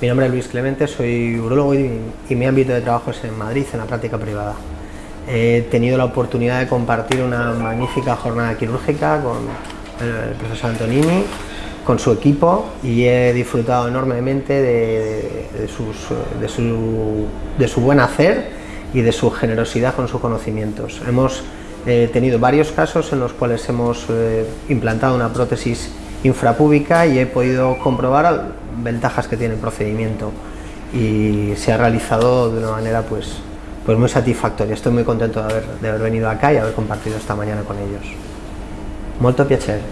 Mi nombre es Luis Clemente, soy urologo y, y, mi ámbito de trabajo es en Madrid, en la práctica privada. He tenido la oportunidad de compartir una magnífica jornada quirúrgica con el profesor Antonini, con su equipo y he disfrutado enormemente de, de, sus, de, su, de su buen hacer y de su generosidad con sus conocimientos. Hemos eh, tenido varios casos en los cuales hemos eh, implantado una prótesis infrapúbica y he podido comprobar ventajas que tiene el procedimiento y se ha realizado de una manera pues, pues muy satisfactoria. Estoy muy contento de haber, de haber venido acá y haber compartido esta mañana con ellos. Molto piacere.